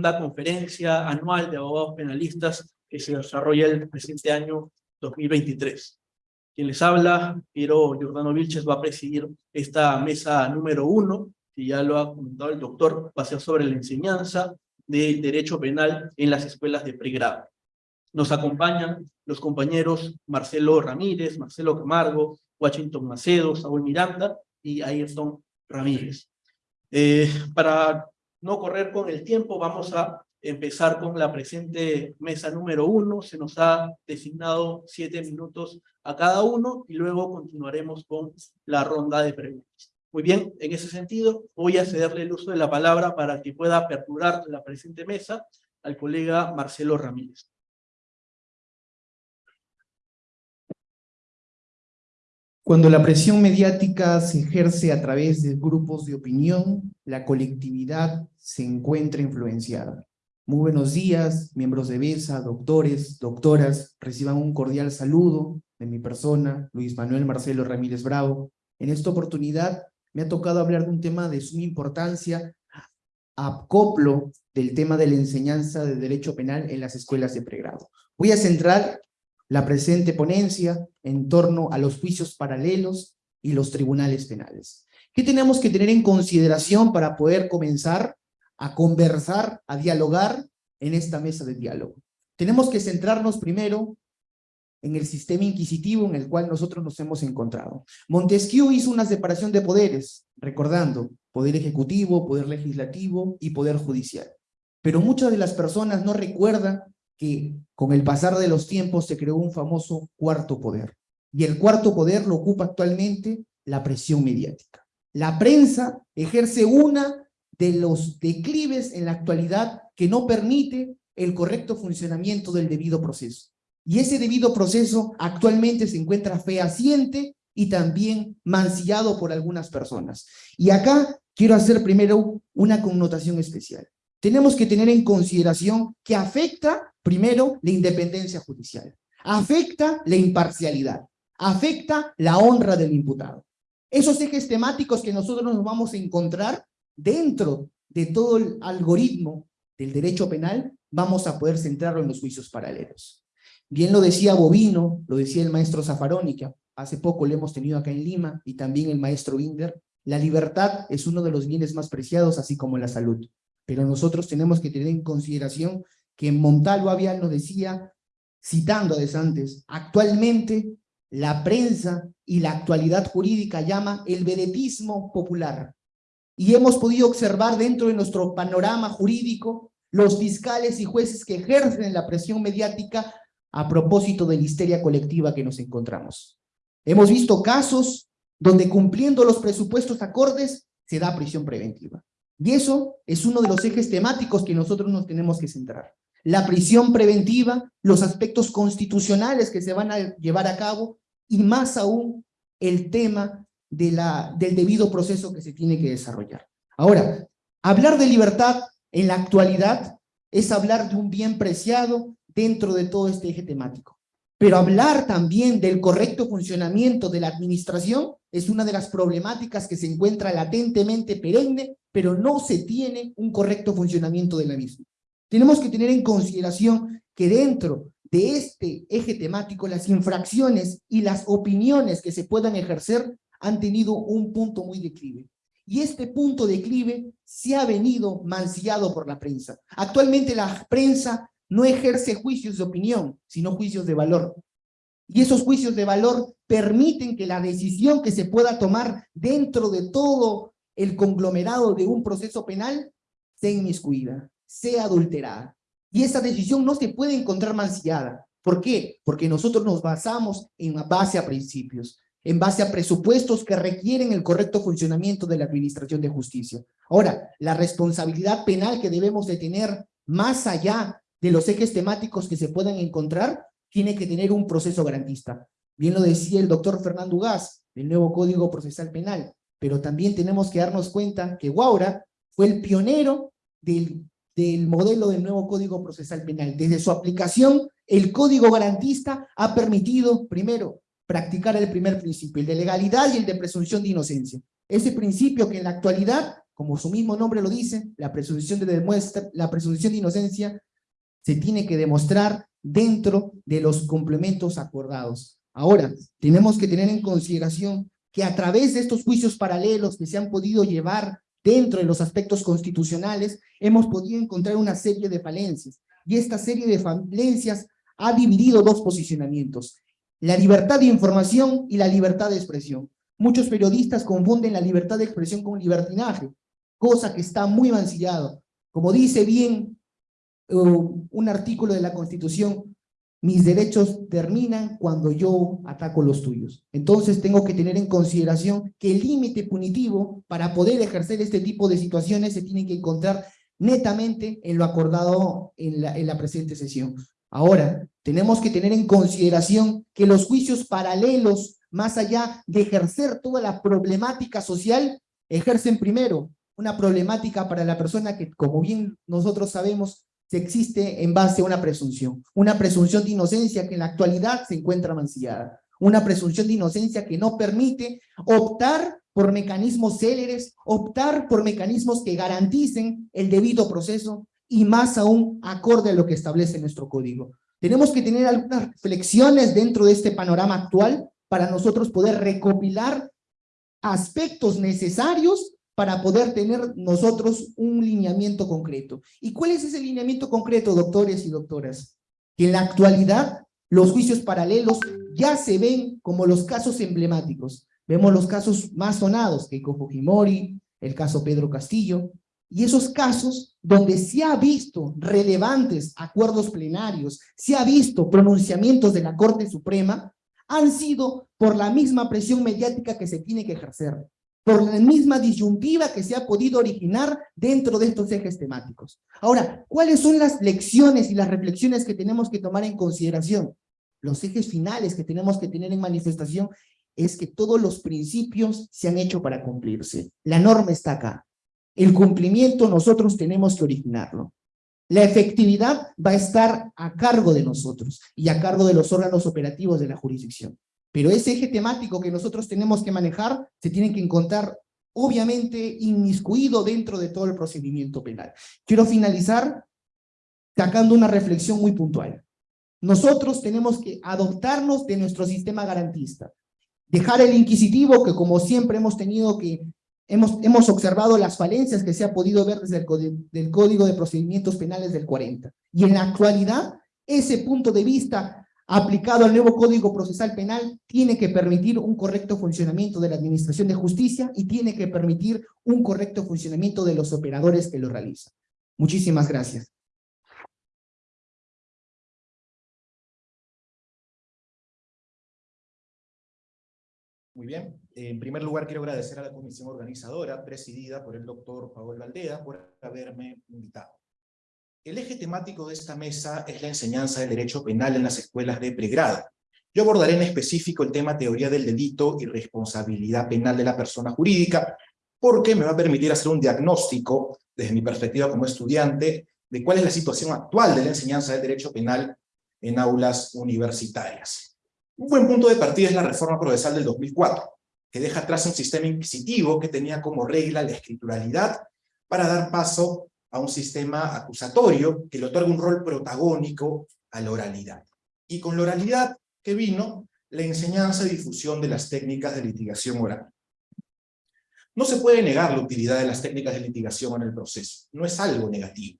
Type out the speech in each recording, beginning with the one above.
segunda conferencia anual de abogados penalistas que se desarrolla el presente año 2023. Quien les habla, Piero Giordano Vilches, va a presidir esta mesa número uno, que ya lo ha comentado el doctor, va a ser sobre la enseñanza del derecho penal en las escuelas de pregrado. Nos acompañan los compañeros Marcelo Ramírez, Marcelo Camargo, Washington Macedo, Saúl Miranda y Ayrton Ramírez. Eh, para no correr con el tiempo, vamos a empezar con la presente mesa número uno. Se nos ha designado siete minutos a cada uno y luego continuaremos con la ronda de preguntas. Muy bien, en ese sentido, voy a cederle el uso de la palabra para que pueda aperturar la presente mesa al colega Marcelo Ramírez. Cuando la presión mediática se ejerce a través de grupos de opinión, la colectividad se encuentra influenciada. Muy buenos días, miembros de BESA, doctores, doctoras, reciban un cordial saludo de mi persona, Luis Manuel Marcelo Ramírez Bravo. En esta oportunidad me ha tocado hablar de un tema de suma importancia, acoplo del tema de la enseñanza de derecho penal en las escuelas de pregrado. Voy a centrar la presente ponencia en torno a los juicios paralelos y los tribunales penales. ¿Qué tenemos que tener en consideración para poder comenzar a conversar, a dialogar en esta mesa de diálogo? Tenemos que centrarnos primero en el sistema inquisitivo en el cual nosotros nos hemos encontrado. Montesquieu hizo una separación de poderes, recordando poder ejecutivo, poder legislativo y poder judicial. Pero muchas de las personas no recuerdan que con el pasar de los tiempos se creó un famoso cuarto poder. Y el cuarto poder lo ocupa actualmente la presión mediática. La prensa ejerce una de los declives en la actualidad que no permite el correcto funcionamiento del debido proceso. Y ese debido proceso actualmente se encuentra fehaciente y también mancillado por algunas personas. Y acá quiero hacer primero una connotación especial. Tenemos que tener en consideración que afecta Primero, la independencia judicial. Afecta la imparcialidad. Afecta la honra del imputado. Esos ejes temáticos que nosotros nos vamos a encontrar dentro de todo el algoritmo del derecho penal, vamos a poder centrarlo en los juicios paralelos. Bien lo decía Bovino, lo decía el maestro Zaffaroni, que hace poco lo hemos tenido acá en Lima, y también el maestro Binder, la libertad es uno de los bienes más preciados, así como la salud. Pero nosotros tenemos que tener en consideración que Montalvo Avial nos decía, citando a Desantes, actualmente la prensa y la actualidad jurídica llama el vedetismo popular. Y hemos podido observar dentro de nuestro panorama jurídico los fiscales y jueces que ejercen la presión mediática a propósito de la histeria colectiva que nos encontramos. Hemos visto casos donde cumpliendo los presupuestos acordes se da prisión preventiva. Y eso es uno de los ejes temáticos que nosotros nos tenemos que centrar la prisión preventiva, los aspectos constitucionales que se van a llevar a cabo y más aún el tema del debido proceso que se tiene que desarrollar. Ahora, hablar de libertad en la actualidad es hablar de un bien preciado dentro de todo este eje temático. Pero hablar también del correcto funcionamiento de la administración es una de las problemáticas que se encuentra latentemente perenne, pero no se tiene un correcto funcionamiento de la misma. Tenemos que tener en consideración que dentro de este eje temático, las infracciones y las opiniones que se puedan ejercer han tenido un punto muy declive. Y este punto declive se ha venido mancillado por la prensa. Actualmente la prensa no ejerce juicios de opinión, sino juicios de valor. Y esos juicios de valor permiten que la decisión que se pueda tomar dentro de todo el conglomerado de un proceso penal sea inmiscuida sea adulterada. Y esa decisión no se puede encontrar mancillada. ¿Por qué? Porque nosotros nos basamos en base a principios, en base a presupuestos que requieren el correcto funcionamiento de la administración de justicia. Ahora, la responsabilidad penal que debemos de tener más allá de los ejes temáticos que se puedan encontrar, tiene que tener un proceso garantista. Bien lo decía el doctor Fernando Gas, del nuevo Código Procesal Penal, pero también tenemos que darnos cuenta que Guaura fue el pionero del del modelo del nuevo Código Procesal Penal. Desde su aplicación, el Código Garantista ha permitido, primero, practicar el primer principio, el de legalidad y el de presunción de inocencia. Ese principio que en la actualidad como su mismo nombre lo dice, la presunción de, la presunción de inocencia se tiene que demostrar dentro de los complementos acordados. Ahora, tenemos que tener en consideración que a través de estos juicios paralelos que se han podido llevar dentro de los aspectos constitucionales, hemos podido encontrar una serie de falencias. Y esta serie de falencias ha dividido dos posicionamientos, la libertad de información y la libertad de expresión. Muchos periodistas confunden la libertad de expresión con libertinaje, cosa que está muy mancillado. Como dice bien un artículo de la Constitución, mis derechos terminan cuando yo ataco los tuyos. Entonces tengo que tener en consideración que el límite punitivo para poder ejercer este tipo de situaciones se tiene que encontrar netamente en lo acordado en la, en la presente sesión. Ahora, tenemos que tener en consideración que los juicios paralelos, más allá de ejercer toda la problemática social, ejercen primero una problemática para la persona que, como bien nosotros sabemos, se existe en base a una presunción. Una presunción de inocencia que en la actualidad se encuentra mancillada. Una presunción de inocencia que no permite optar por mecanismos céleres, optar por mecanismos que garanticen el debido proceso y más aún acorde a lo que establece nuestro código. Tenemos que tener algunas reflexiones dentro de este panorama actual para nosotros poder recopilar aspectos necesarios para poder tener nosotros un lineamiento concreto. ¿Y cuál es ese lineamiento concreto, doctores y doctoras? Que en la actualidad los juicios paralelos ya se ven como los casos emblemáticos. Vemos los casos más sonados, Keiko Fujimori, el caso Pedro Castillo, y esos casos donde se ha visto relevantes acuerdos plenarios, se ha visto pronunciamientos de la Corte Suprema, han sido por la misma presión mediática que se tiene que ejercer por la misma disyuntiva que se ha podido originar dentro de estos ejes temáticos. Ahora, ¿cuáles son las lecciones y las reflexiones que tenemos que tomar en consideración? Los ejes finales que tenemos que tener en manifestación es que todos los principios se han hecho para cumplirse. La norma está acá. El cumplimiento nosotros tenemos que originarlo. La efectividad va a estar a cargo de nosotros y a cargo de los órganos operativos de la jurisdicción. Pero ese eje temático que nosotros tenemos que manejar se tiene que encontrar obviamente inmiscuido dentro de todo el procedimiento penal. Quiero finalizar sacando una reflexión muy puntual. Nosotros tenemos que adoptarnos de nuestro sistema garantista, dejar el inquisitivo que como siempre hemos tenido que, hemos, hemos observado las falencias que se ha podido ver desde el Código de Procedimientos Penales del 40. Y en la actualidad, ese punto de vista aplicado al nuevo Código Procesal Penal, tiene que permitir un correcto funcionamiento de la Administración de Justicia y tiene que permitir un correcto funcionamiento de los operadores que lo realizan. Muchísimas gracias. Muy bien. En primer lugar, quiero agradecer a la comisión organizadora, presidida por el doctor Paolo Aldea, por haberme invitado. El eje temático de esta mesa es la enseñanza del derecho penal en las escuelas de pregrado. Yo abordaré en específico el tema teoría del delito y responsabilidad penal de la persona jurídica, porque me va a permitir hacer un diagnóstico, desde mi perspectiva como estudiante, de cuál es la situación actual de la enseñanza del derecho penal en aulas universitarias. Un buen punto de partida es la reforma procesal del 2004, que deja atrás un sistema inquisitivo que tenía como regla la escrituralidad para dar paso a un sistema acusatorio que le otorga un rol protagónico a la oralidad. Y con la oralidad que vino la enseñanza y difusión de las técnicas de litigación oral. No se puede negar la utilidad de las técnicas de litigación en el proceso, no es algo negativo.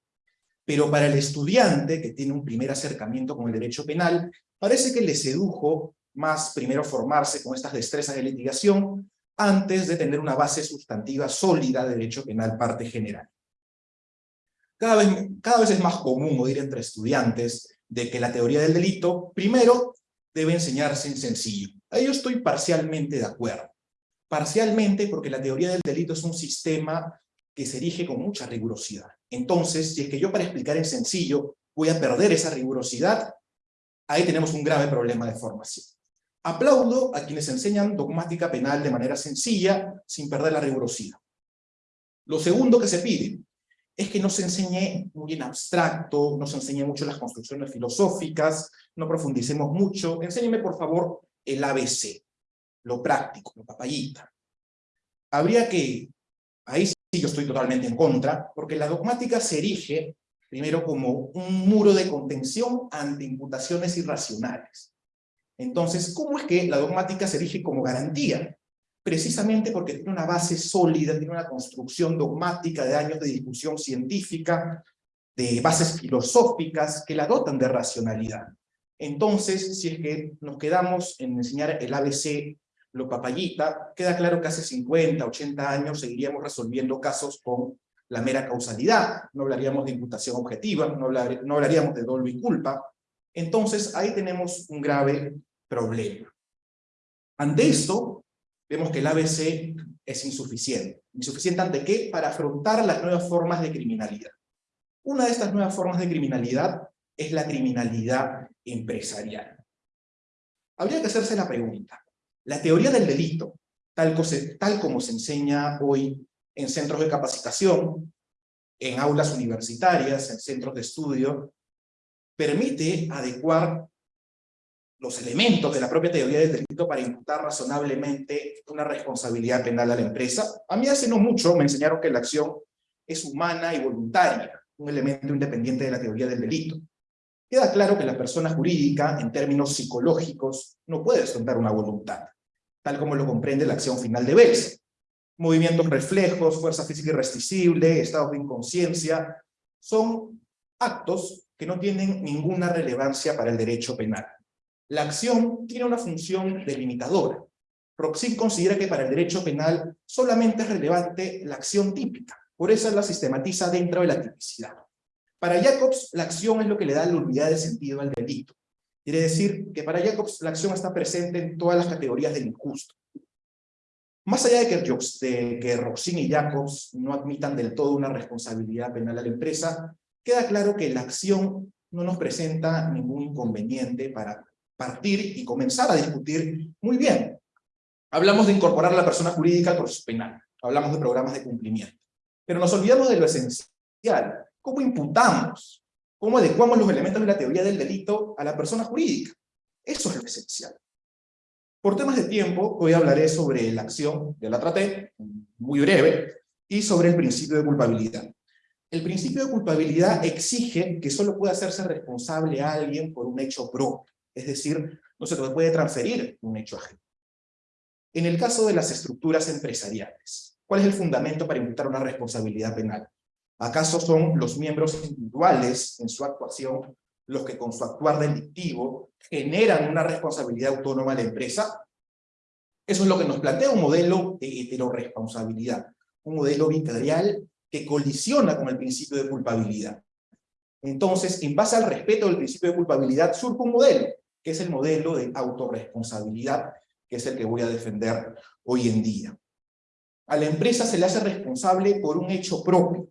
Pero para el estudiante que tiene un primer acercamiento con el derecho penal, parece que le sedujo más primero formarse con estas destrezas de litigación antes de tener una base sustantiva sólida de derecho penal parte general. Cada vez, cada vez es más común oír entre estudiantes de que la teoría del delito, primero, debe enseñarse en sencillo. A ello estoy parcialmente de acuerdo. Parcialmente porque la teoría del delito es un sistema que se erige con mucha rigurosidad. Entonces, si es que yo para explicar en sencillo voy a perder esa rigurosidad, ahí tenemos un grave problema de formación. Aplaudo a quienes enseñan dogmática penal de manera sencilla, sin perder la rigurosidad. Lo segundo que se pide es que no se enseñe muy en abstracto, no se enseñe mucho las construcciones filosóficas, no profundicemos mucho. Enséñeme, por favor, el ABC, lo práctico, lo papayita. Habría que, ahí yo estoy totalmente en contra, porque la dogmática se erige primero como un muro de contención ante imputaciones irracionales. Entonces, ¿cómo es que la dogmática se erige como garantía? Precisamente porque tiene una base sólida, tiene una construcción dogmática de años de discusión científica, de bases filosóficas que la dotan de racionalidad. Entonces, si es que nos quedamos en enseñar el ABC, lo papayita, queda claro que hace 50, 80 años seguiríamos resolviendo casos con la mera causalidad, no hablaríamos de imputación objetiva, no, no hablaríamos de dolo y culpa. Entonces, ahí tenemos un grave problema. Ante esto, vemos que el ABC es insuficiente. ¿Insuficiente ante qué? Para afrontar las nuevas formas de criminalidad. Una de estas nuevas formas de criminalidad es la criminalidad empresarial. Habría que hacerse la pregunta, la teoría del delito, tal, tal como se enseña hoy en centros de capacitación, en aulas universitarias, en centros de estudio, permite adecuar los elementos de la propia teoría del delito para imputar razonablemente una responsabilidad penal a la empresa. A mí hace no mucho me enseñaron que la acción es humana y voluntaria, un elemento independiente de la teoría del delito. Queda claro que la persona jurídica, en términos psicológicos, no puede descontar una voluntad, tal como lo comprende la acción final de Bels. Movimientos reflejos, fuerza física irresistible, estados de inconsciencia, son actos que no tienen ninguna relevancia para el derecho penal. La acción tiene una función delimitadora. Proxy considera que para el derecho penal solamente es relevante la acción típica, por eso la sistematiza dentro de la tipicidad. Para Jacobs, la acción es lo que le da la unidad de sentido al delito. Quiere decir que para Jacobs la acción está presente en todas las categorías del injusto. Más allá de que, de que Roxin y Jacobs no admitan del todo una responsabilidad penal a la empresa, queda claro que la acción no nos presenta ningún inconveniente para partir y comenzar a discutir muy bien. Hablamos de incorporar a la persona jurídica al proceso penal, hablamos de programas de cumplimiento, pero nos olvidamos de lo esencial, ¿Cómo imputamos? ¿Cómo adecuamos los elementos de la teoría del delito a la persona jurídica? Eso es lo esencial. Por temas de tiempo, hoy hablaré sobre la acción, de la traté, muy breve, y sobre el principio de culpabilidad. El principio de culpabilidad exige que solo puede hacerse responsable a alguien por un hecho propio, es decir, no se puede transferir un hecho ajeno. En el caso de las estructuras empresariales, ¿cuál es el fundamento para imputar una responsabilidad penal? ¿Acaso son los miembros individuales en su actuación los que con su actuar delictivo generan una responsabilidad autónoma a la empresa? Eso es lo que nos plantea un modelo de heteroresponsabilidad, un modelo vicarial que colisiona con el principio de culpabilidad. Entonces, en base al respeto del principio de culpabilidad, surge un modelo, que es el modelo de autorresponsabilidad, que es el que voy a defender hoy en día. A la empresa se le hace responsable por un hecho propio,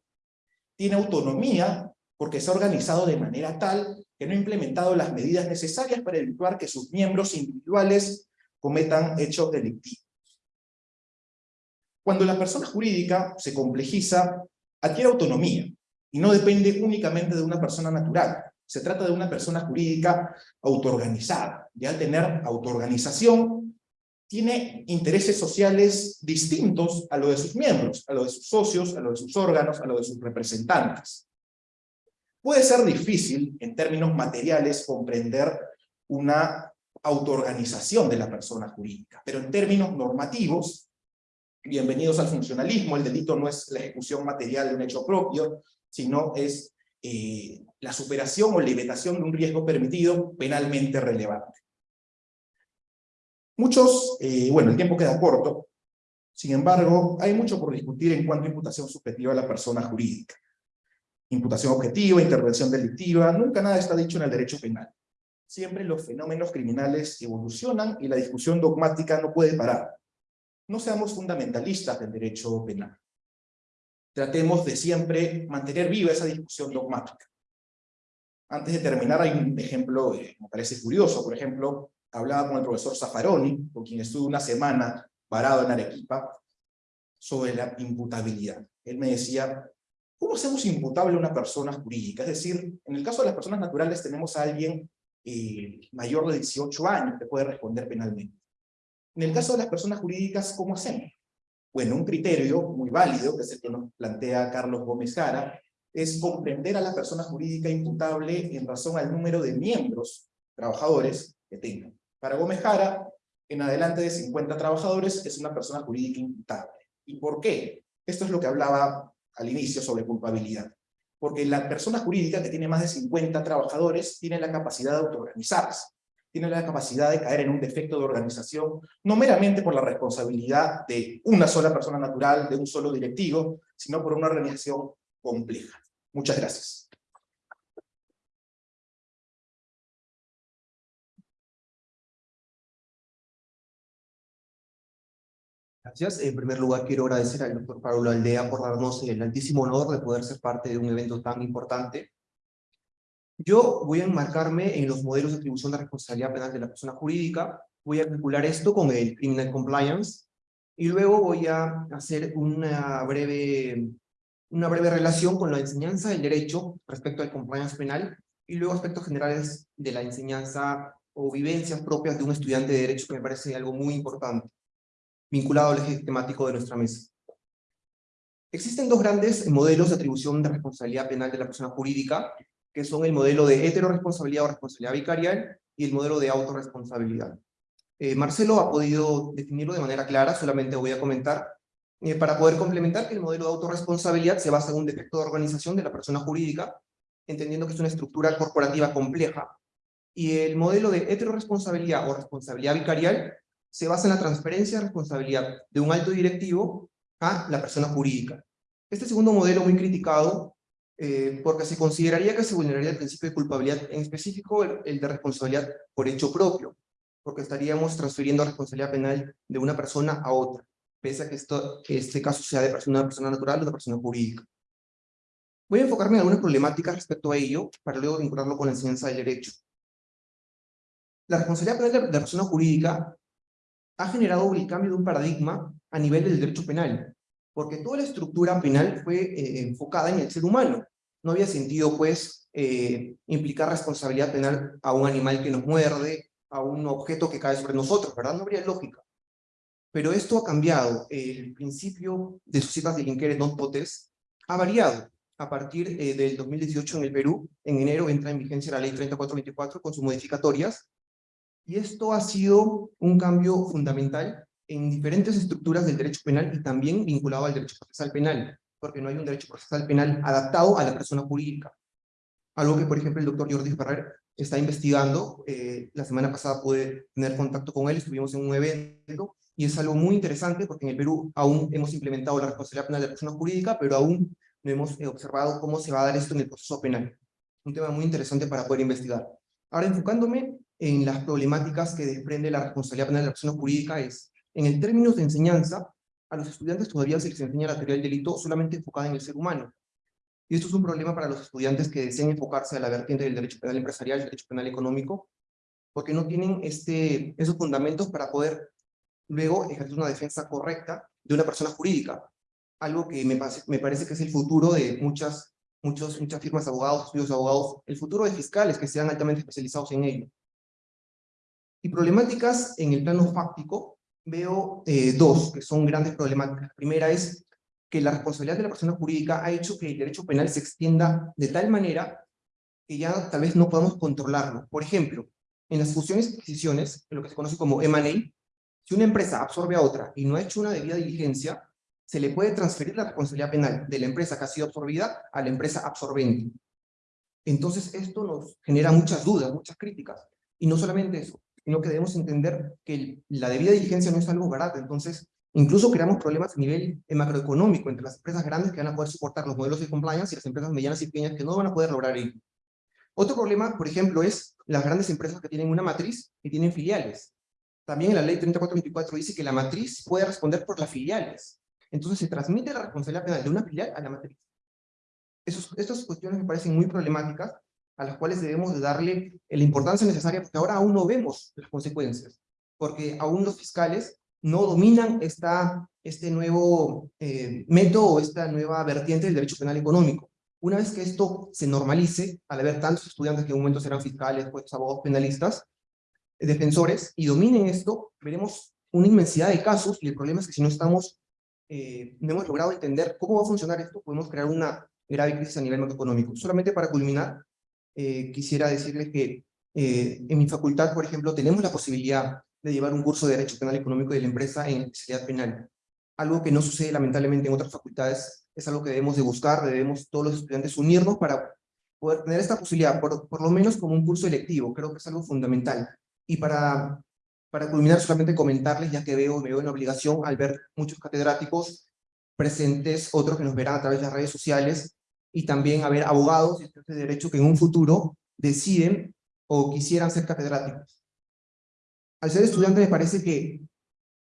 tiene autonomía porque se ha organizado de manera tal que no ha implementado las medidas necesarias para evitar que sus miembros individuales cometan hechos delictivos. Cuando la persona jurídica se complejiza, adquiere autonomía y no depende únicamente de una persona natural. Se trata de una persona jurídica autoorganizada. Y al tener autoorganización, tiene intereses sociales distintos a lo de sus miembros, a lo de sus socios, a lo de sus órganos, a lo de sus representantes. Puede ser difícil, en términos materiales, comprender una autoorganización de la persona jurídica, pero en términos normativos, bienvenidos al funcionalismo, el delito no es la ejecución material de un hecho propio, sino es eh, la superación o limitación de un riesgo permitido penalmente relevante. Muchos, eh, bueno, el tiempo queda corto, sin embargo, hay mucho por discutir en cuanto a imputación subjetiva a la persona jurídica. Imputación objetiva, intervención delictiva, nunca nada está dicho en el derecho penal. Siempre los fenómenos criminales evolucionan y la discusión dogmática no puede parar. No seamos fundamentalistas del derecho penal. Tratemos de siempre mantener viva esa discusión dogmática. Antes de terminar, hay un ejemplo que me parece curioso. Por ejemplo, hablaba con el profesor Zaffaroni, con quien estuve una semana parado en Arequipa, sobre la imputabilidad. Él me decía, ¿cómo hacemos imputable a una persona jurídica? Es decir, en el caso de las personas naturales tenemos a alguien eh, mayor de 18 años que puede responder penalmente. En el caso de las personas jurídicas, ¿cómo hacemos? Bueno, un criterio muy válido, que es el que nos plantea Carlos Gómez Jara, es comprender a la persona jurídica imputable en razón al número de miembros, trabajadores, que tengan. Para Gómez Jara, en adelante de 50 trabajadores es una persona jurídica imputable. ¿Y por qué? Esto es lo que hablaba al inicio sobre culpabilidad. Porque la persona jurídica que tiene más de 50 trabajadores tiene la capacidad de autoorganizarse, tiene la capacidad de caer en un defecto de organización, no meramente por la responsabilidad de una sola persona natural, de un solo directivo, sino por una organización compleja. Muchas gracias. Gracias. En primer lugar, quiero agradecer al doctor Pablo Aldea por darnos el altísimo honor de poder ser parte de un evento tan importante. Yo voy a enmarcarme en los modelos de atribución de responsabilidad penal de la persona jurídica, voy a calcular esto con el Criminal Compliance, y luego voy a hacer una breve, una breve relación con la enseñanza del derecho respecto al compliance penal, y luego aspectos generales de la enseñanza o vivencias propias de un estudiante de derecho, que me parece algo muy importante vinculado al eje temático de nuestra mesa. Existen dos grandes modelos de atribución de responsabilidad penal de la persona jurídica, que son el modelo de heteroresponsabilidad o responsabilidad vicarial y el modelo de autorresponsabilidad. Eh, Marcelo ha podido definirlo de manera clara, solamente voy a comentar, eh, para poder complementar que el modelo de autorresponsabilidad se basa en un defecto de organización de la persona jurídica, entendiendo que es una estructura corporativa compleja, y el modelo de heteroresponsabilidad o responsabilidad vicarial se basa en la transferencia de responsabilidad de un alto directivo a la persona jurídica. Este segundo modelo muy criticado eh, porque se consideraría que se vulneraría el principio de culpabilidad, en específico el, de responsabilidad por hecho propio, porque estaríamos transfiriendo responsabilidad penal de una persona a otra, pese a que, esto, que este caso sea de una persona natural o de persona jurídica. Voy a enfocarme en algunas problemáticas respecto a ello, para luego vincularlo con la enseñanza del derecho. La responsabilidad penal de la persona jurídica ha generado el cambio de un paradigma a nivel del derecho penal, porque toda la estructura penal fue eh, enfocada en el ser humano. No había sentido, pues, eh, implicar responsabilidad penal a un animal que nos muerde, a un objeto que cae sobre nosotros, ¿verdad? No habría lógica. Pero esto ha cambiado. El principio de societas de inquere non potes ha variado. A partir eh, del 2018 en el Perú, en enero entra en vigencia la ley 3424 con sus modificatorias, y esto ha sido un cambio fundamental en diferentes estructuras del derecho penal y también vinculado al derecho procesal penal, porque no hay un derecho procesal penal adaptado a la persona jurídica. Algo que, por ejemplo, el doctor Jordi Ferrer está investigando. Eh, la semana pasada pude tener contacto con él, estuvimos en un evento, y es algo muy interesante porque en el Perú aún hemos implementado la responsabilidad penal de la persona jurídica, pero aún no hemos eh, observado cómo se va a dar esto en el proceso penal. Un tema muy interesante para poder investigar. Ahora, enfocándome en las problemáticas que desprende la responsabilidad penal de la persona jurídica es, en el términos de enseñanza, a los estudiantes todavía se les enseña la teoría del delito solamente enfocada en el ser humano. Y esto es un problema para los estudiantes que desean enfocarse a la vertiente del derecho penal empresarial y derecho penal económico, porque no tienen este, esos fundamentos para poder luego ejercer una defensa correcta de una persona jurídica. Algo que me, me parece que es el futuro de muchas, muchos, muchas firmas de abogados, estudios de abogados, el futuro de fiscales que sean altamente especializados en ello. Y problemáticas en el plano fáctico, veo eh, dos que son grandes problemáticas. La primera es que la responsabilidad de la persona jurídica ha hecho que el derecho penal se extienda de tal manera que ya tal vez no podamos controlarlo. Por ejemplo, en las fusiones y adquisiciones, en lo que se conoce como M&A, si una empresa absorbe a otra y no ha hecho una debida diligencia, se le puede transferir la responsabilidad penal de la empresa que ha sido absorbida a la empresa absorbente. Entonces esto nos genera muchas dudas, muchas críticas. Y no solamente eso, sino que debemos entender que la debida diligencia no es algo barato, entonces incluso creamos problemas a nivel macroeconómico entre las empresas grandes que van a poder soportar los modelos de compliance y las empresas medianas y pequeñas que no van a poder lograr ello. Otro problema, por ejemplo, es las grandes empresas que tienen una matriz y tienen filiales. También la ley 3424 dice que la matriz puede responder por las filiales. Entonces se transmite la responsabilidad penal de una filial a la matriz. Estas cuestiones me parecen muy problemáticas a las cuales debemos de darle la importancia necesaria, porque ahora aún no vemos las consecuencias, porque aún los fiscales no dominan esta, este nuevo eh, método esta nueva vertiente del derecho penal económico. Una vez que esto se normalice, al haber tantos estudiantes que en un momento serán fiscales, pues abogados penalistas, defensores, y dominen esto, veremos una inmensidad de casos, y el problema es que si no estamos eh, no hemos logrado entender cómo va a funcionar esto, podemos crear una grave crisis a nivel macroeconómico. Solamente para culminar, eh, quisiera decirles que eh, en mi facultad, por ejemplo, tenemos la posibilidad de llevar un curso de Derecho Penal Económico de la empresa en especialidad penal. Algo que no sucede lamentablemente en otras facultades, es algo que debemos de buscar, debemos todos los estudiantes unirnos para poder tener esta posibilidad, por, por lo menos como un curso electivo, creo que es algo fundamental. Y para, para culminar, solamente comentarles, ya que veo, me veo en obligación al ver muchos catedráticos presentes, otros que nos verán a través de las redes sociales, y también a ver abogados y estudiantes de derecho que en un futuro deciden o quisieran ser catedráticos. Al ser estudiante me parece que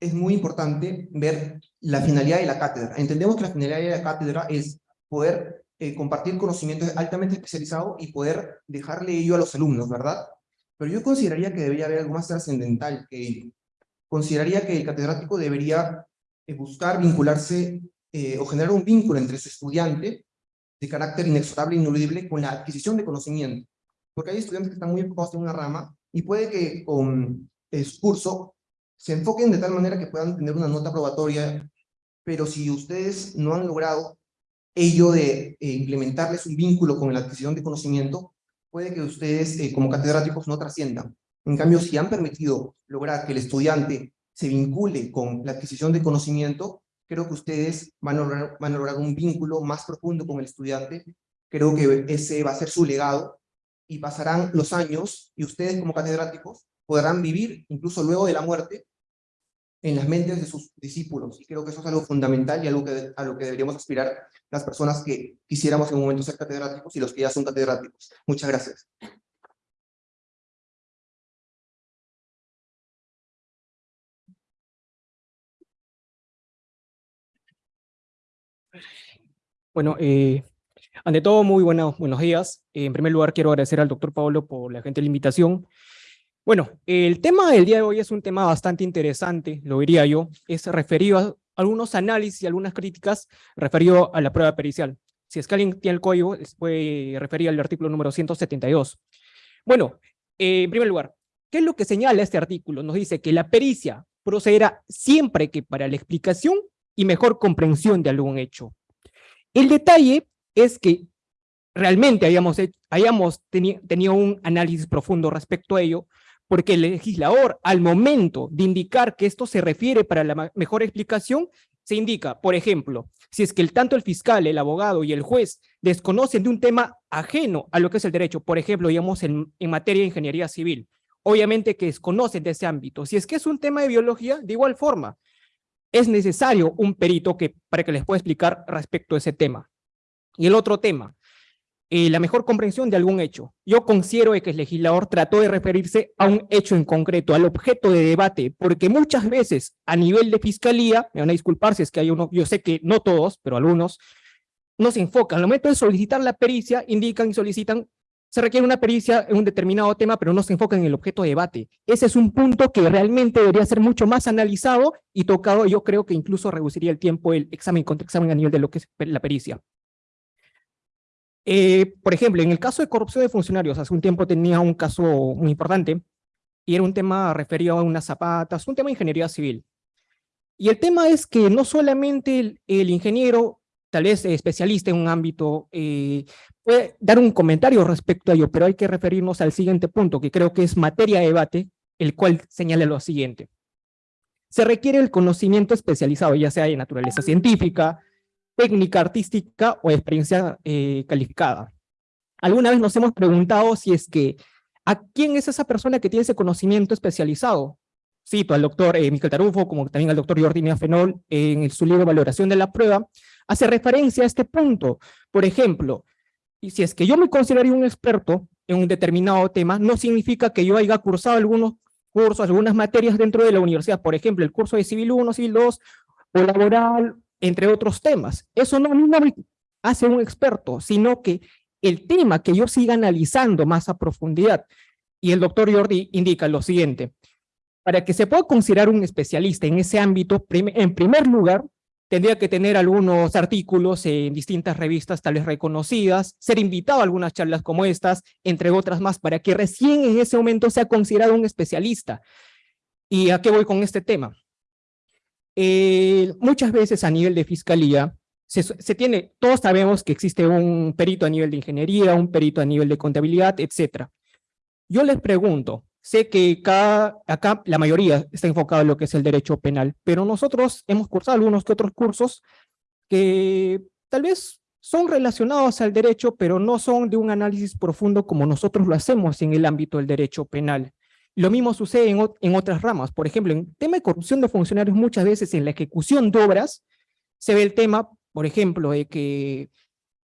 es muy importante ver la finalidad de la cátedra. Entendemos que la finalidad de la cátedra es poder eh, compartir conocimientos altamente especializados y poder dejarle ello a los alumnos, ¿verdad? Pero yo consideraría que debería haber algo más trascendental que ello. Consideraría que el catedrático debería eh, buscar vincularse eh, o generar un vínculo entre su estudiante de carácter inexorable e ineludible con la adquisición de conocimiento. Porque hay estudiantes que están muy enfocados en una rama y puede que con su curso se enfoquen de tal manera que puedan tener una nota probatoria, pero si ustedes no han logrado ello de eh, implementarles un vínculo con la adquisición de conocimiento, puede que ustedes eh, como catedráticos no trasciendan. En cambio, si han permitido lograr que el estudiante se vincule con la adquisición de conocimiento, creo que ustedes van a lograr, un vínculo más profundo con el estudiante. Creo que ese va a ser su legado y pasarán los años y ustedes como catedráticos podrán vivir incluso luego de la muerte en las mentes de sus discípulos. Y creo que eso es algo fundamental y algo que, a lo que deberíamos aspirar las personas que quisiéramos en un momento ser catedráticos y los que ya son catedráticos. Muchas gracias. Bueno, eh, ante todo, muy buenos días. En primer lugar, quiero agradecer al doctor Pablo por la gente la invitación. Bueno, el tema del día de hoy es un tema bastante interesante, lo diría yo, es referido a algunos análisis y algunas críticas referido a la prueba pericial. Si es que alguien tiene el código, se puede referir al artículo número 172. Bueno, eh, en primer lugar, ¿qué es lo que señala este artículo? Nos dice que la pericia procederá siempre que para la explicación y mejor comprensión de algún hecho. El detalle es que realmente hayamos, tenido un análisis profundo respecto a ello, porque el legislador, al momento de indicar que esto se refiere para la mejor explicación, se indica, por ejemplo, si es que el, tanto el fiscal, el abogado y el juez desconocen de un tema ajeno a lo que es el derecho, por ejemplo, digamos, en, en materia de ingeniería civil, obviamente que desconocen de ese ámbito. Si es que es un tema de biología, de igual forma, es necesario un perito que, para que les pueda explicar respecto a ese tema. Y el otro tema, eh, la mejor comprensión de algún hecho. Yo considero que el legislador trató de referirse a un hecho en concreto, al objeto de debate, porque muchas veces a nivel de fiscalía, me van a disculpar si es que hay uno, yo sé que no todos, pero algunos, no se enfocan. Al momento de solicitar la pericia, indican y solicitan, se requiere una pericia en un determinado tema, pero no se enfocan en el objeto de debate. Ese es un punto que realmente debería ser mucho más analizado y tocado, yo creo que incluso reduciría el tiempo el examen contra examen a nivel de lo que es la pericia. Eh, por ejemplo, en el caso de corrupción de funcionarios, hace un tiempo tenía un caso muy importante, y era un tema referido a unas zapatas, un tema de ingeniería civil. Y el tema es que no solamente el, ingeniero, tal vez especialista en un ámbito, eh, puede dar un comentario respecto a ello, pero hay que referirnos al siguiente punto, que creo que es materia de debate, el cual señala lo siguiente. Se requiere el conocimiento especializado, ya sea de naturaleza científica, técnica artística o experiencia eh, calificada. Alguna vez nos hemos preguntado si es que, ¿a quién es esa persona que tiene ese conocimiento especializado? Cito al doctor eh, Tarufo, como también al doctor Jordi Fenol, en su libro Valoración de la Prueba, hace referencia a este punto. Por ejemplo, y si es que yo me consideraría un experto en un determinado tema, no significa que yo haya cursado algunos cursos, algunas materias dentro de la universidad, por ejemplo, el curso de Civil 1, Civil 2, o laboral, entre otros temas. Eso no, me hace un experto, sino que el tema que yo siga analizando más a profundidad. Y el doctor Jordi indica lo siguiente. Para que se pueda considerar un especialista en ese ámbito, en primer lugar, tendría que tener algunos artículos en distintas revistas tales reconocidas, ser invitado a algunas charlas como estas, entre otras más, para que recién en ese momento sea considerado un especialista. ¿Y a qué voy con este tema? muchas veces a nivel de fiscalía, se, se tiene, todos sabemos que existe un perito a nivel de ingeniería, un perito a nivel de contabilidad, etcétera. Yo les pregunto, sé que acá la mayoría está enfocado en lo que es el derecho penal, pero nosotros hemos cursado algunos que otros cursos que tal vez son relacionados al derecho, pero no son de un análisis profundo como nosotros lo hacemos en el ámbito del derecho penal. Lo mismo sucede en, en otras ramas. Por ejemplo, en tema de corrupción de funcionarios, muchas veces en la ejecución de obras se ve el tema, por ejemplo, de que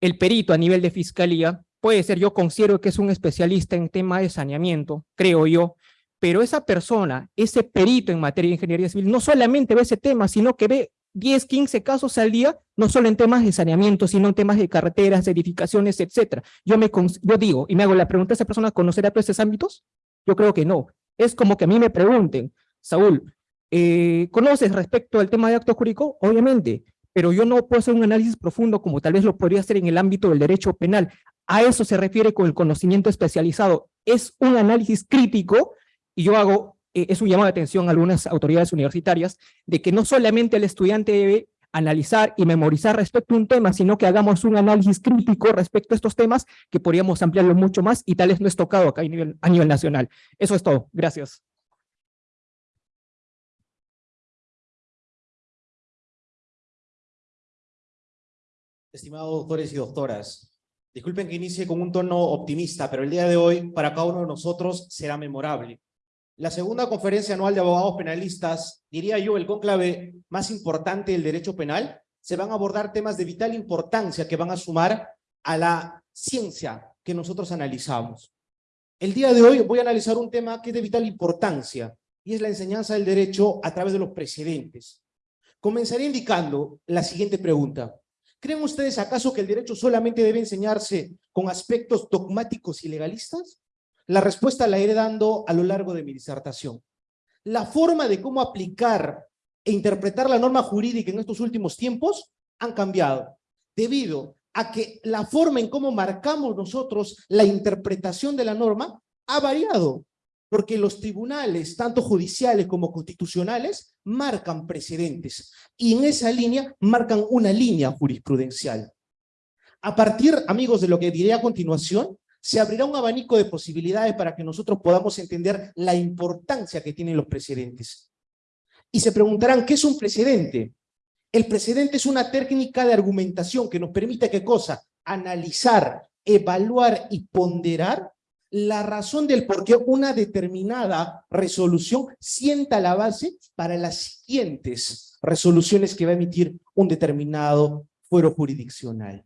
el perito a nivel de fiscalía puede ser, yo considero que es un especialista en tema de saneamiento, creo yo, pero esa persona, ese perito en materia de ingeniería civil, no solamente ve ese tema, sino que ve 10, 15 casos al día, no solo en temas de saneamiento, sino en temas de carreteras, edificaciones, etcétera. Yo, me, yo digo, y me hago la pregunta, ¿esa persona conocerá todos esos ámbitos? Yo creo que no. Es como que a mí me pregunten, Saúl, eh, ¿conoces respecto al tema de acto jurídico? Obviamente, pero yo no puedo hacer un análisis profundo como tal vez lo podría hacer en el ámbito del derecho penal. A eso se refiere con el conocimiento especializado. Es un análisis crítico y yo hago, eh, es un llamado de atención a algunas autoridades universitarias de que no solamente el estudiante debe analizar y memorizar respecto a un tema, sino que hagamos un análisis crítico respecto a estos temas que podríamos ampliarlo mucho más y tal vez no es tocado acá a nivel, a nivel nacional. Eso es todo. Gracias. Estimados doctores y doctoras, disculpen que inicie con un tono optimista, pero el día de hoy para cada uno de nosotros será memorable. La segunda conferencia anual de abogados penalistas, diría yo el cónclave más importante del derecho penal, se van a abordar temas de vital importancia que van a sumar a la ciencia que nosotros analizamos. El día de hoy voy a analizar un tema que es de vital importancia y es la enseñanza del derecho a través de los precedentes. Comenzaré indicando la siguiente pregunta. ¿Creen ustedes acaso que el derecho solamente debe enseñarse con aspectos dogmáticos y legalistas? La respuesta la iré dando a lo largo de mi disertación. La forma de cómo aplicar e interpretar la norma jurídica en estos últimos tiempos han cambiado, debido a que la forma en cómo marcamos nosotros la interpretación de la norma ha variado porque los tribunales, tanto judiciales como constitucionales, marcan precedentes y en esa línea marcan una línea jurisprudencial. A partir, amigos, de lo que diré a continuación, se abrirá un abanico de posibilidades para que nosotros podamos entender la importancia que tienen los precedentes. Y se preguntarán, ¿qué es un precedente? El precedente es una técnica de argumentación que nos permite, ¿qué cosa? Analizar, evaluar y ponderar la razón del por qué una determinada resolución sienta la base para las siguientes resoluciones que va a emitir un determinado fuero jurisdiccional.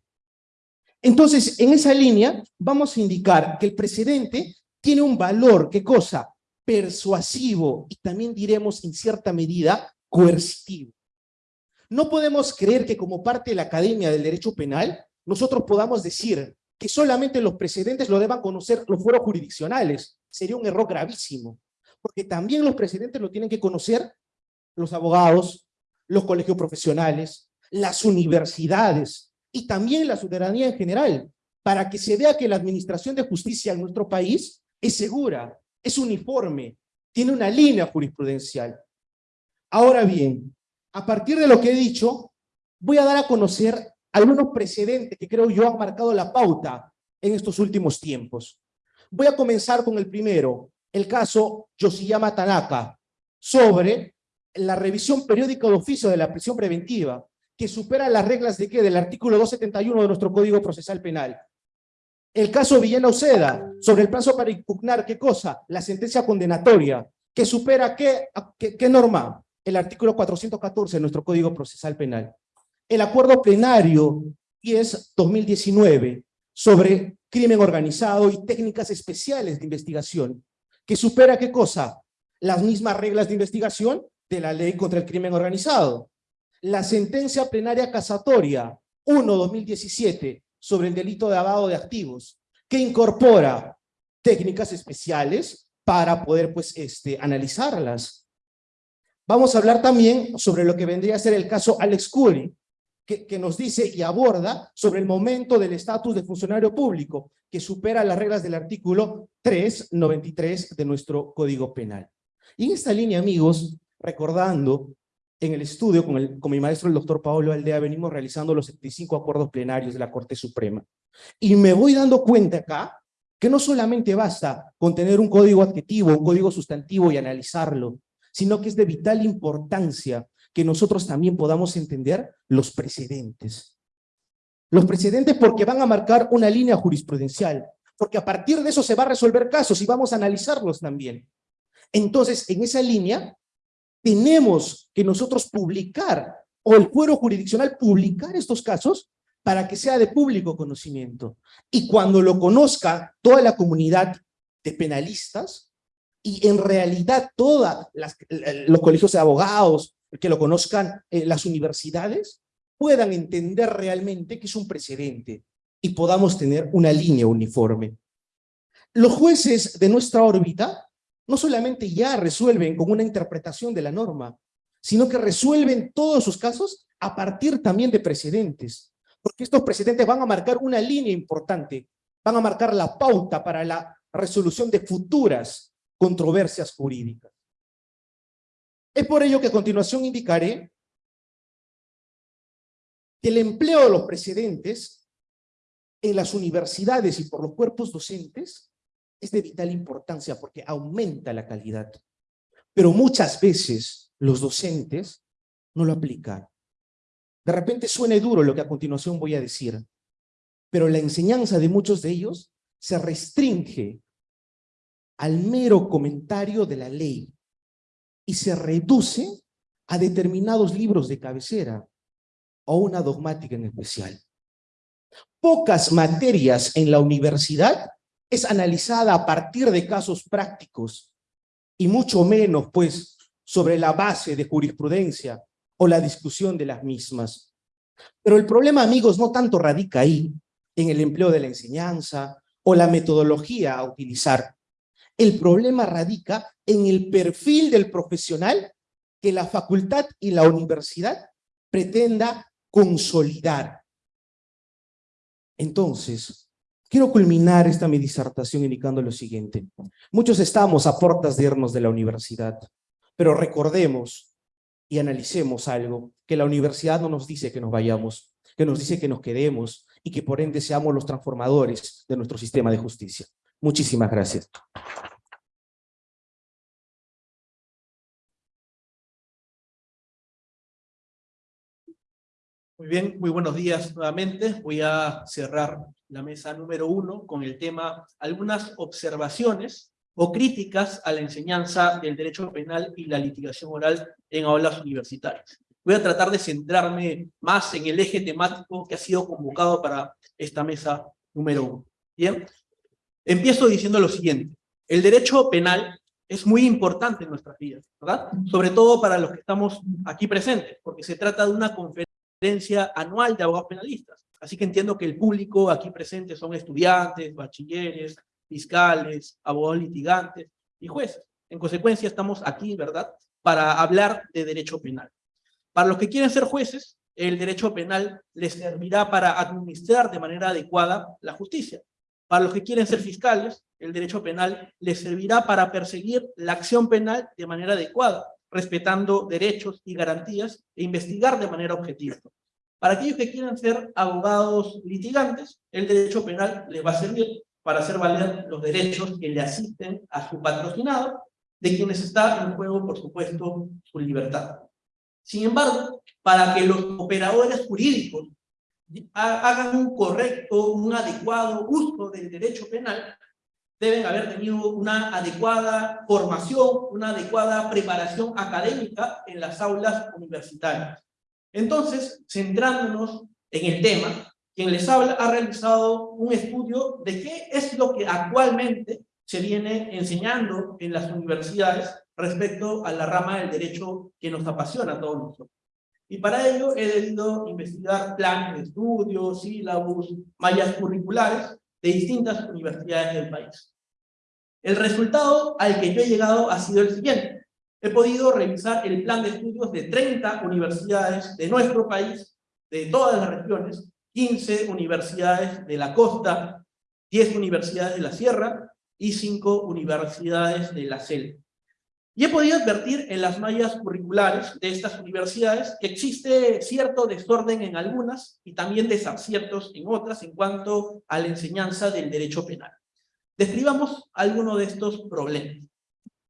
Entonces, en esa línea, vamos a indicar que el precedente tiene un valor, ¿qué cosa? Persuasivo y también diremos en cierta medida coercitivo. No podemos creer que como parte de la Academia del Derecho Penal, nosotros podamos decir que solamente los precedentes lo deban conocer los fueros jurisdiccionales. Sería un error gravísimo, porque también los precedentes lo tienen que conocer los abogados, los colegios profesionales, las universidades y también la ciudadanía en general, para que se vea que la administración de justicia en nuestro país es segura, es uniforme, tiene una línea jurisprudencial. Ahora bien, a partir de lo que he dicho, voy a dar a conocer algunos precedentes que creo yo han marcado la pauta en estos últimos tiempos. Voy a comenzar con el primero, el caso Yoshiyama Tanaka, sobre la revisión periódica de oficio de la prisión preventiva, que supera las reglas de qué? Del artículo 271 de nuestro Código Procesal Penal. El caso Villena Oceda, sobre el plazo para impugnar, ¿qué cosa? La sentencia condenatoria, que supera qué, qué, qué norma? El artículo 414 de nuestro Código Procesal Penal el acuerdo plenario 10-2019 sobre crimen organizado y técnicas especiales de investigación, que supera qué cosa? Las mismas reglas de investigación de la ley contra el crimen organizado. La sentencia plenaria casatoria 1-2017 sobre el delito de lavado de activos, que incorpora técnicas especiales para poder pues, este, analizarlas. Vamos a hablar también sobre lo que vendría a ser el caso Alex Curry, que, nos dice y aborda sobre el momento del estatus de funcionario público, que supera las reglas del artículo 393 de nuestro Código Penal. Y en esta línea, amigos, recordando en el estudio con, el, con mi maestro, el doctor Pablo Aldea, venimos realizando los 75 acuerdos plenarios de la Corte Suprema. Y me voy dando cuenta acá que no solamente basta con tener un código adjetivo, un código sustantivo y analizarlo, sino que es de vital importancia que nosotros también podamos entender los precedentes. Los precedentes porque van a marcar una línea jurisprudencial, porque a partir de eso se va a resolver casos y vamos a analizarlos también. Entonces, en esa línea, tenemos que nosotros publicar, o el fuero jurisdiccional publicar estos casos para que sea de público conocimiento. Y cuando lo conozca toda la comunidad de penalistas, y en realidad todos los colegios de abogados, que lo conozcan eh, las universidades, puedan entender realmente que es un precedente y podamos tener una línea uniforme. Los jueces de nuestra órbita no solamente ya resuelven con una interpretación de la norma, sino que resuelven todos sus casos a partir también de precedentes, porque estos precedentes van a marcar una línea importante, van a marcar la pauta para la resolución de futuras controversias jurídicas. Es por ello que a continuación indicaré que el empleo de los precedentes en las universidades y por los cuerpos docentes es de vital importancia porque aumenta la calidad. Pero muchas veces los docentes no lo aplican. De repente suene duro lo que a continuación voy a decir, pero la enseñanza de muchos de ellos se restringe al mero comentario de la ley y se reduce a determinados libros de cabecera o una dogmática en especial. Pocas materias en la universidad es analizada a partir de casos prácticos y mucho menos, pues, sobre la base de jurisprudencia o la discusión de las mismas. Pero el problema, amigos, no tanto radica ahí, en el empleo de la enseñanza o la metodología a utilizar. El problema radica en el perfil del profesional que la facultad y la universidad pretenda consolidar. Entonces, quiero culminar esta mi disertación indicando lo siguiente. Muchos estamos a puertas de irnos de la universidad, pero recordemos y analicemos algo, que la universidad no nos dice que nos vayamos, que nos dice que nos quedemos y que por ende seamos los transformadores de nuestro sistema de justicia. Muchísimas gracias. Muy bien, muy buenos días nuevamente. Voy a cerrar la mesa número uno con el tema algunas observaciones o críticas a la enseñanza del derecho penal y la litigación oral en aulas universitarias. Voy a tratar de centrarme más en el eje temático que ha sido convocado para esta mesa número uno. Bien, empiezo diciendo lo siguiente. El derecho penal es muy importante en nuestras vidas, ¿verdad? Sobre todo para los que estamos aquí presentes, porque se trata de una conferencia anual de abogados penalistas. Así que entiendo que el público aquí presente son estudiantes, bachilleres, fiscales, abogados litigantes y jueces. En consecuencia, estamos aquí, ¿verdad?, para hablar de derecho penal. Para los que quieren ser jueces, el derecho penal les servirá para administrar de manera adecuada la justicia. Para los que quieren ser fiscales, el derecho penal les servirá para perseguir la acción penal de manera adecuada, respetando derechos y garantías e investigar de manera objetiva. Para aquellos que quieran ser abogados litigantes, el derecho penal les va a servir para hacer valer los derechos que le asisten a su patrocinado, de quienes está en juego, por supuesto, su libertad. Sin embargo, para que los operadores jurídicos hagan un correcto, un adecuado uso del derecho penal, deben haber tenido una adecuada formación, una adecuada preparación académica en las aulas universitarias. Entonces, centrándonos en el tema, quien les habla ha realizado un estudio de qué es lo que actualmente se viene enseñando en las universidades respecto a la rama del derecho que nos apasiona a todos nosotros. Y para ello he debido investigar planes de estudio, sílabus, mallas curriculares de distintas universidades del país. El resultado al que yo he llegado ha sido el siguiente. He podido revisar el plan de estudios de 30 universidades de nuestro país, de todas las regiones, 15 universidades de la costa, 10 universidades de la sierra y 5 universidades de la selva. Y he podido advertir en las mallas curriculares de estas universidades que existe cierto desorden en algunas y también desaciertos en otras en cuanto a la enseñanza del derecho penal. Describamos algunos de estos problemas.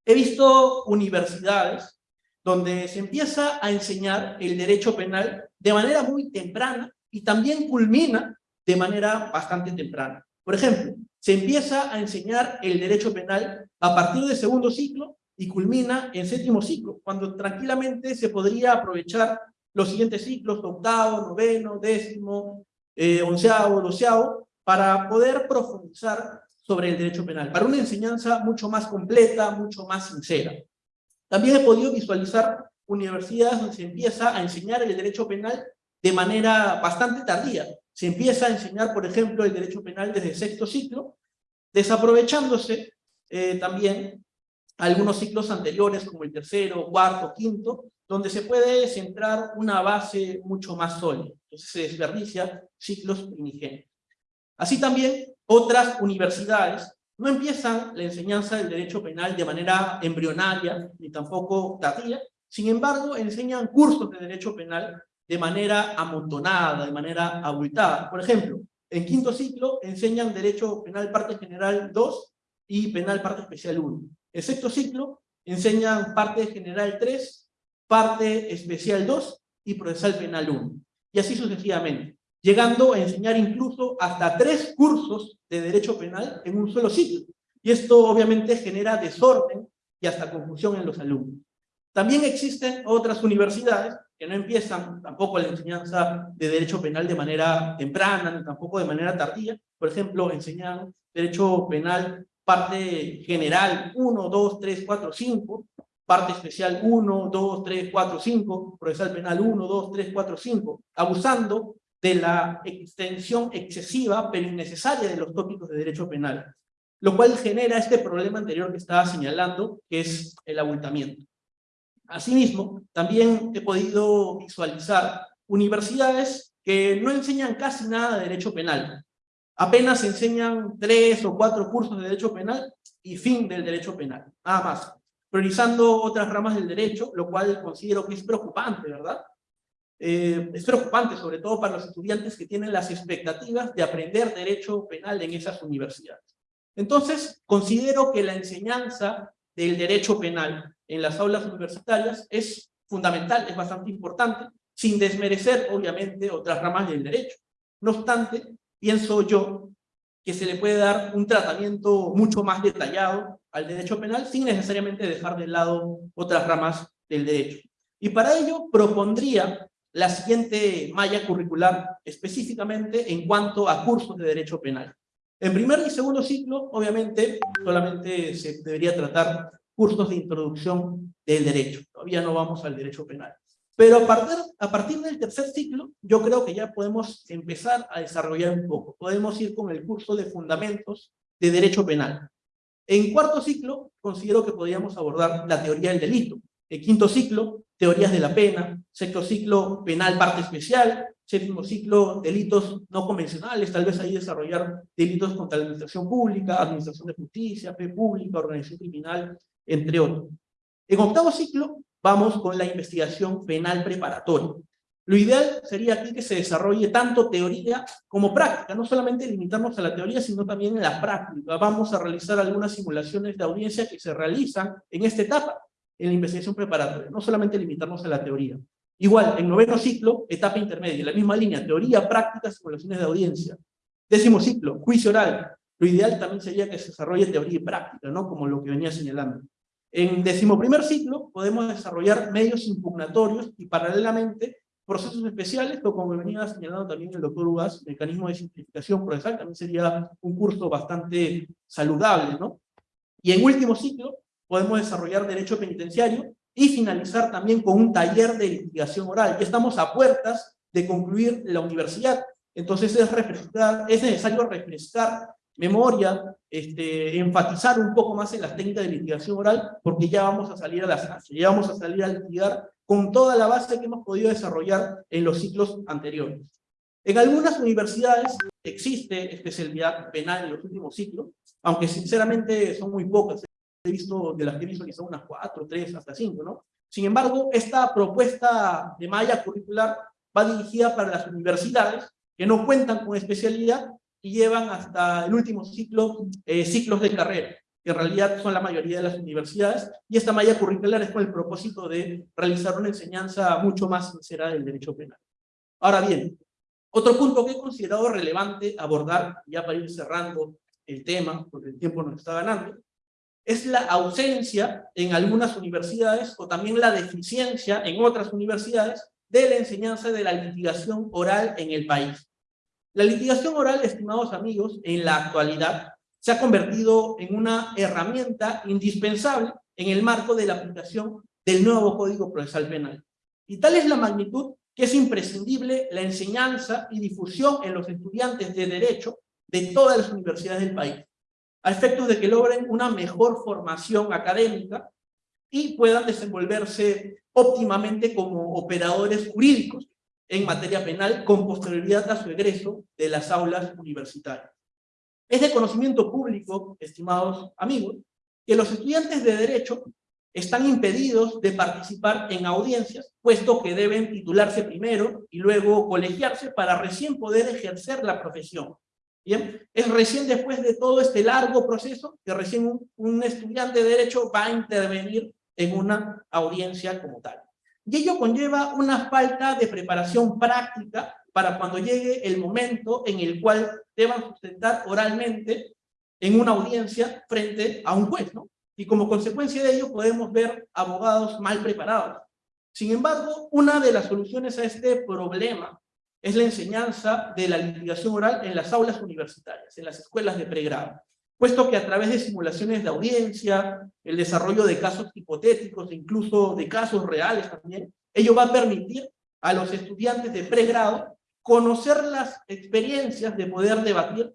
He visto universidades donde se empieza a enseñar el derecho penal de manera muy temprana y también culmina de manera bastante temprana. Por ejemplo, se empieza a enseñar el derecho penal a partir del segundo ciclo y culmina en séptimo ciclo, cuando tranquilamente se podría aprovechar los siguientes ciclos, octavo, noveno, décimo, eh, onceavo, doceavo, para poder profundizar sobre el derecho penal, para una enseñanza mucho más completa, mucho más sincera. También he podido visualizar universidades donde se empieza a enseñar el derecho penal de manera bastante tardía. Se empieza a enseñar, por ejemplo, el derecho penal desde el sexto ciclo, desaprovechándose eh, también algunos ciclos anteriores, como el tercero, cuarto, quinto, donde se puede centrar una base mucho más sólida. Entonces se desperdicia ciclos primigenios. Así también, otras universidades no empiezan la enseñanza del derecho penal de manera embrionaria, ni tampoco tardía, sin embargo, enseñan cursos de derecho penal de manera amontonada, de manera abultada. Por ejemplo, en quinto ciclo enseñan Derecho Penal Parte General 2 y Penal Parte Especial 1. En sexto ciclo enseñan Parte General 3, Parte Especial 2 y Procesal Penal 1. Y así sucesivamente, llegando a enseñar incluso hasta tres cursos de Derecho Penal en un solo ciclo. Y esto obviamente genera desorden y hasta confusión en los alumnos. También existen otras universidades que no empiezan tampoco la enseñanza de derecho penal de manera temprana, ni tampoco de manera tardía. Por ejemplo, enseñan derecho penal parte general 1, 2, 3, 4, 5, parte especial 1, 2, 3, 4, 5, procesal penal 1, 2, 3, 4, 5, abusando de la extensión excesiva pero innecesaria de los tópicos de derecho penal, lo cual genera este problema anterior que estaba señalando, que es el abultamiento. Asimismo, también he podido visualizar universidades que no enseñan casi nada de derecho penal. Apenas enseñan tres o cuatro cursos de derecho penal y fin del derecho penal, nada más. Priorizando otras ramas del derecho, lo cual considero que es preocupante, ¿verdad? Eh, es preocupante, sobre todo para los estudiantes que tienen las expectativas de aprender derecho penal en esas universidades. Entonces, considero que la enseñanza del derecho penal en las aulas universitarias es fundamental, es bastante importante, sin desmerecer, obviamente, otras ramas del derecho. No obstante, pienso yo que se le puede dar un tratamiento mucho más detallado al derecho penal sin necesariamente dejar de lado otras ramas del derecho. Y para ello propondría la siguiente malla curricular específicamente en cuanto a cursos de derecho penal. En primer y segundo ciclo, obviamente, solamente se debería tratar cursos de introducción del derecho. Todavía no vamos al derecho penal. Pero a partir, a partir del tercer ciclo, yo creo que ya podemos empezar a desarrollar un poco. Podemos ir con el curso de fundamentos de derecho penal. En cuarto ciclo, considero que podríamos abordar la teoría del delito. En quinto ciclo, teorías de la pena. Sexto ciclo, penal parte especial. Séptimo ciclo, delitos no convencionales, tal vez ahí desarrollar delitos contra la administración pública, administración de justicia, fe pública, organización criminal, entre otros. En octavo ciclo, vamos con la investigación penal preparatoria. Lo ideal sería aquí que se desarrolle tanto teoría como práctica, no solamente limitarnos a la teoría, sino también en la práctica. Vamos a realizar algunas simulaciones de audiencia que se realizan en esta etapa, en la investigación preparatoria, no solamente limitarnos a la teoría. Igual, en noveno ciclo, etapa intermedia, la misma línea, teoría, práctica, simulaciones de audiencia. Décimo ciclo, juicio oral. Lo ideal también sería que se desarrolle teoría y práctica, ¿no? Como lo que venía señalando. En decimoprimer ciclo podemos desarrollar medios impugnatorios y paralelamente procesos especiales, pero como venía señalando también el doctor Ugas, mecanismo de simplificación procesal, también sería un curso bastante saludable, ¿no? Y en último ciclo podemos desarrollar derecho penitenciario y finalizar también con un taller de litigación oral. Ya estamos a puertas de concluir la universidad, entonces es necesario refrescar memoria, este, enfatizar un poco más en las técnicas de litigación oral, porque ya vamos a salir a las ya vamos a salir a litigar con toda la base que hemos podido desarrollar en los ciclos anteriores. En algunas universidades existe especialidad penal en los últimos ciclos, aunque sinceramente son muy pocas. he visto, de las que he visto, quizá unas cuatro, tres, hasta cinco, ¿no? Sin embargo, esta propuesta de malla curricular va dirigida para las universidades que no cuentan con especialidad y llevan hasta el último ciclo, eh, ciclos de carrera, que en realidad son la mayoría de las universidades, y esta malla curricular es con el propósito de realizar una enseñanza mucho más sincera del derecho penal. Ahora bien, otro punto que he considerado relevante abordar, ya para ir cerrando el tema, porque el tiempo nos está ganando, es la ausencia en algunas universidades o también la deficiencia en otras universidades de la enseñanza de la litigación oral en el país. La litigación oral, estimados amigos, en la actualidad se ha convertido en una herramienta indispensable en el marco de la aplicación del nuevo Código Procesal Penal. Y tal es la magnitud que es imprescindible la enseñanza y difusión en los estudiantes de Derecho de todas las universidades del país, a efectos de que logren una mejor formación académica y puedan desenvolverse óptimamente como operadores jurídicos en materia penal con posterioridad a su egreso de las aulas universitarias. Es de conocimiento público, estimados amigos, que los estudiantes de Derecho están impedidos de participar en audiencias, puesto que deben titularse primero y luego colegiarse para recién poder ejercer la profesión. Bien, es recién después de todo este largo proceso que recién un, un estudiante de Derecho va a intervenir en una audiencia como tal. Y ello conlleva una falta de preparación práctica para cuando llegue el momento en el cual deban sustentar oralmente en una audiencia frente a un juez, ¿no? Y como consecuencia de ello podemos ver abogados mal preparados. Sin embargo, una de las soluciones a este problema es la enseñanza de la litigación oral en las aulas universitarias, en las escuelas de pregrado puesto que a través de simulaciones de audiencia, el desarrollo de casos hipotéticos, incluso de casos reales también, ello va a permitir a los estudiantes de pregrado conocer las experiencias de poder debatir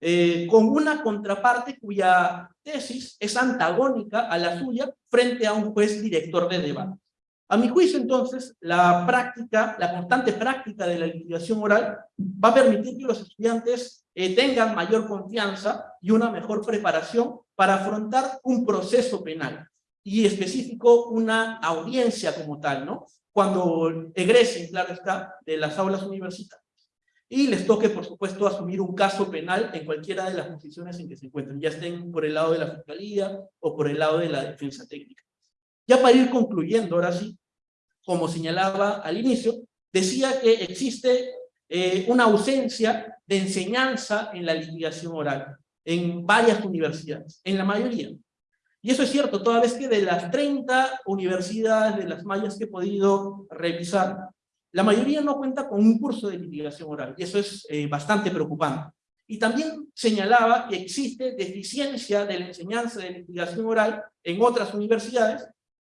eh, con una contraparte cuya tesis es antagónica a la suya frente a un juez director de debate. A mi juicio, entonces, la práctica, la constante práctica de la litigación oral va a permitir que los estudiantes eh, tengan mayor confianza y una mejor preparación para afrontar un proceso penal y específico una audiencia como tal, ¿no? Cuando egresen, claro está, de las aulas universitarias. Y les toque, por supuesto, asumir un caso penal en cualquiera de las posiciones en que se encuentren, ya estén por el lado de la fiscalía o por el lado de la defensa técnica. Ya para ir concluyendo, ahora sí, como señalaba al inicio, decía que existe eh, una ausencia de enseñanza en la litigación oral en varias universidades, en la mayoría. Y eso es cierto, toda vez que de las 30 universidades, de las mayas que he podido revisar, la mayoría no cuenta con un curso de litigación oral, y eso es eh, bastante preocupante. Y también señalaba que existe deficiencia de la enseñanza de litigación oral en otras universidades,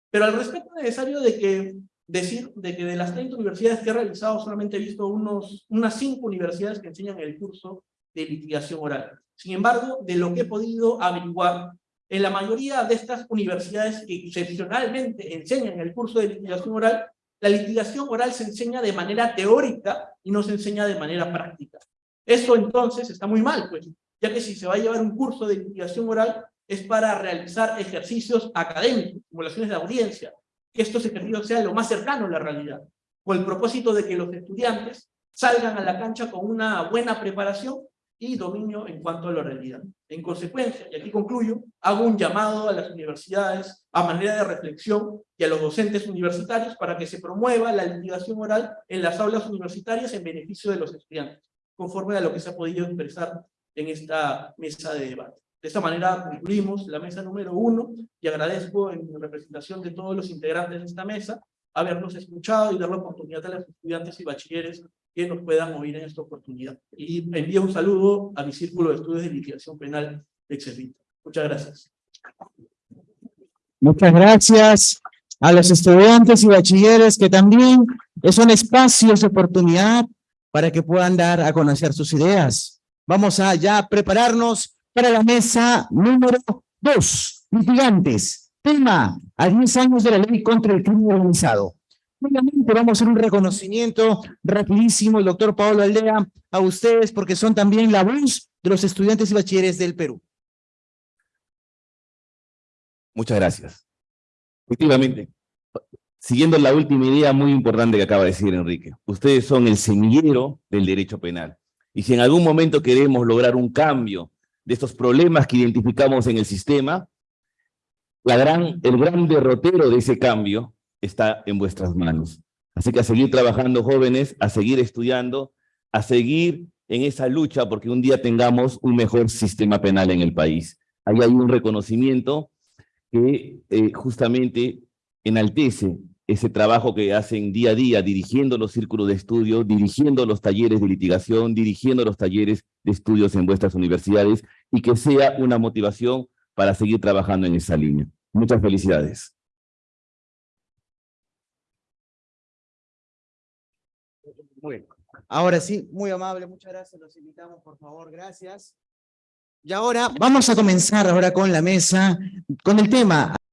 pero al respecto es necesario de que decir de que de las 30 universidades que he realizado solamente he visto unos, unas 5 universidades que enseñan el curso de litigación oral. Sin embargo, de lo que he podido averiguar, en la mayoría de estas universidades que excepcionalmente enseñan el curso de litigación oral, la litigación oral se enseña de manera teórica y no se enseña de manera práctica. Eso entonces está muy mal, pues, ya que si se va a llevar un curso de litigación oral es para realizar ejercicios académicos, simulaciones de audiencia, que estos ejercicios sean lo más cercano a la realidad, con el propósito de que los estudiantes salgan a la cancha con una buena preparación y dominio en cuanto a la realidad. En consecuencia, y aquí concluyo, hago un llamado a las universidades a manera de reflexión y a los docentes universitarios para que se promueva la litigación oral en las aulas universitarias en beneficio de los estudiantes, conforme a lo que se ha podido expresar en esta mesa de debate. De esta manera concluimos la mesa número uno y agradezco en representación de todos los integrantes de esta mesa habernos escuchado y dar la oportunidad a los estudiantes y bachilleres que nos puedan oír en esta oportunidad. Y envío un saludo a mi círculo de estudios de litigación penal de Excelito. Muchas gracias. Muchas gracias a los estudiantes y bachilleres que también son espacios de oportunidad para que puedan dar a conocer sus ideas. Vamos a ya prepararnos para la mesa número dos, litigantes. Tema, a 10 años de la ley contra el crimen organizado. Obviamente vamos a hacer un reconocimiento rapidísimo, el doctor Pablo Aldea, a ustedes, porque son también la voz de los estudiantes y bachilleres del Perú. Muchas gracias. Efectivamente, siguiendo la última idea muy importante que acaba de decir Enrique, ustedes son el semillero del derecho penal. Y si en algún momento queremos lograr un cambio de estos problemas que identificamos en el sistema, la el gran derrotero de ese cambio está en vuestras manos. Así que a seguir trabajando jóvenes, a seguir estudiando, a seguir en esa lucha porque un día tengamos un mejor sistema penal en el país. Ahí hay un reconocimiento que eh, justamente enaltece ese trabajo que hacen día a día dirigiendo los círculos de estudio, dirigiendo los talleres de litigación, dirigiendo los talleres de estudios en vuestras universidades y que sea una motivación para seguir trabajando en esa línea. Muchas felicidades. Muy. Ahora sí, muy amable, muchas gracias. Los invitamos, por favor, gracias. Y ahora vamos a comenzar ahora con la mesa, con el tema